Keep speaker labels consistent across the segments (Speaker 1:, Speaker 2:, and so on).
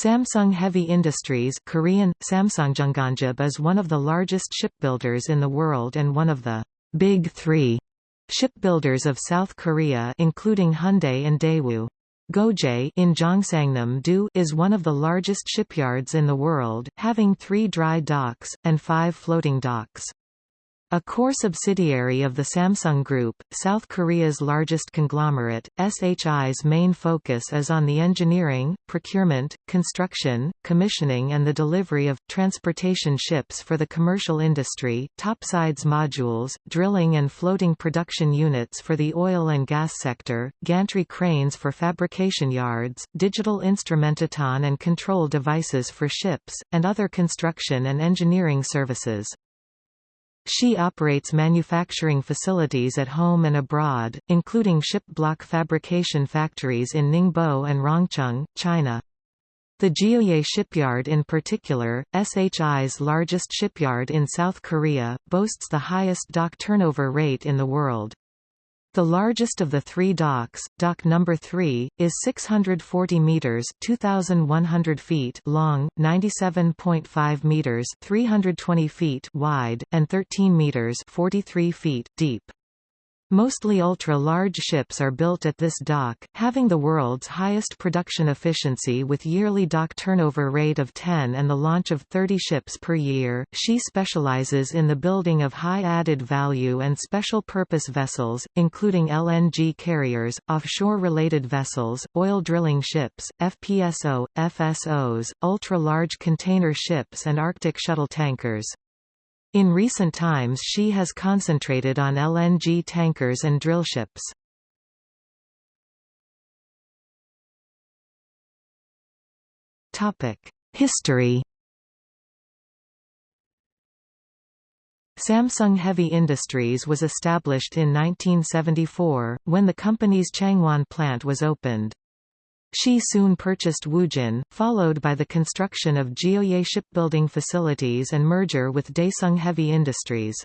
Speaker 1: Samsung Heavy Industries Korean, Samsungjeonganjib is one of the largest shipbuilders in the world and one of the «Big Three shipbuilders of South Korea including Hyundai and Daewoo. Geoje in Gyeongsangnam-do is one of the largest shipyards in the world, having three dry docks, and five floating docks. A core subsidiary of the Samsung Group, South Korea's largest conglomerate, SHI's main focus is on the engineering, procurement, construction, commissioning and the delivery of, transportation ships for the commercial industry, topsides modules, drilling and floating production units for the oil and gas sector, gantry cranes for fabrication yards, digital instrumentation and control devices for ships, and other construction and engineering services. SHI operates manufacturing facilities at home and abroad, including ship block fabrication factories in Ningbo and Rongcheng, China. The Geoje shipyard in particular, SHI's largest shipyard in South Korea, boasts the highest dock turnover rate in the world. The largest of the three docks, dock number 3, is 640 meters (2100 feet) long, 97.5 meters (320 feet) wide, and 13 meters (43 feet) deep. Mostly ultra-large ships are built at this dock, having the world's highest production efficiency with yearly dock turnover rate of 10 and the launch of 30 ships per year. She specializes in the building of high added value and special purpose vessels, including LNG carriers, offshore-related vessels, oil drilling ships, FPSO, FSOs, ultra-large container ships and Arctic shuttle tankers. In recent times she has concentrated on LNG tankers and drillships. History Samsung Heavy Industries was established in 1974, when the company's Changwon plant was opened. SHI soon purchased Woojin, followed by the construction of Geoje shipbuilding facilities and merger with Daesung Heavy Industries.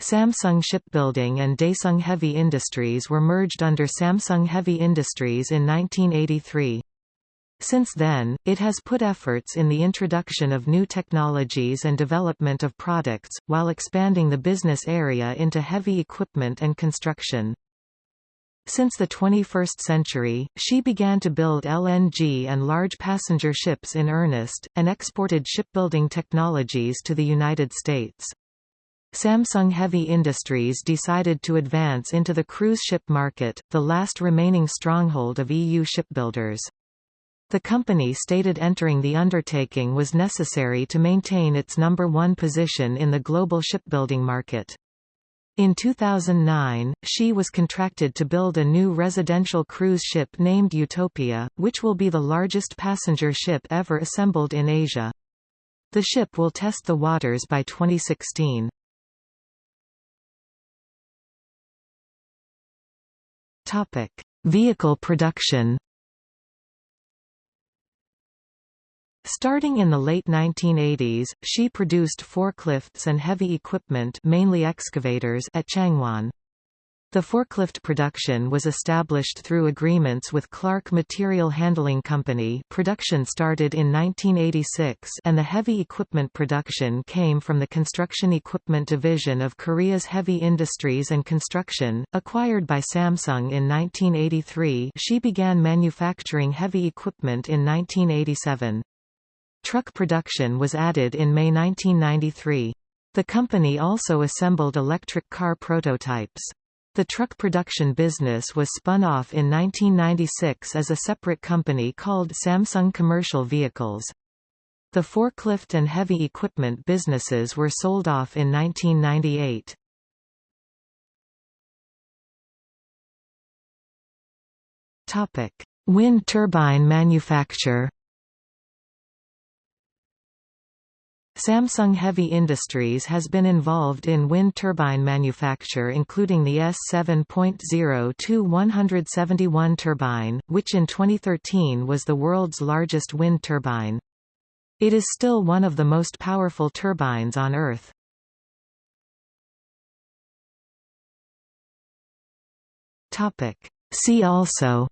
Speaker 1: Samsung Shipbuilding and Daesung Heavy Industries were merged under Samsung Heavy Industries in 1983. Since then, it has put efforts in the introduction of new technologies and development of products, while expanding the business area into heavy equipment and construction. Since the 21st century, she began to build LNG and large passenger ships in earnest, and exported shipbuilding technologies to the United States. Samsung Heavy Industries decided to advance into the cruise ship market, the last remaining stronghold of EU shipbuilders. The company stated entering the undertaking was necessary to maintain its number one position in the global shipbuilding market. In 2009, she was contracted to build a new residential cruise ship named Utopia, which will be the largest passenger ship ever assembled in Asia. The ship will test the waters by 2016. Topic: Vehicle production Starting in the late 1980s, she produced forklifts and heavy equipment mainly excavators at Changwon. The forklift production was established through agreements with Clark Material Handling Company production started in 1986 and the heavy equipment production came from the Construction Equipment Division of Korea's Heavy Industries and Construction, acquired by Samsung in 1983 she began manufacturing heavy equipment in 1987. Truck production was added in May 1993. The company also assembled electric car prototypes. The truck production business was spun off in 1996 as a separate company called Samsung Commercial Vehicles. The forklift and heavy equipment businesses were sold off in 1998. Wind turbine manufacture Samsung Heavy Industries has been involved in wind turbine manufacture including the S7.0-171 turbine, which in 2013 was the world's largest wind turbine. It is still one of the most powerful turbines on Earth. See also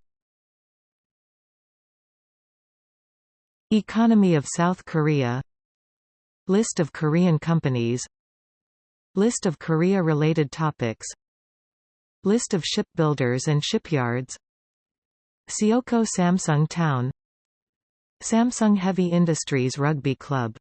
Speaker 1: Economy of South Korea List of Korean companies. List of Korea-related topics. List of shipbuilders and shipyards. Seocho Samsung Town. Samsung Heavy Industries Rugby Club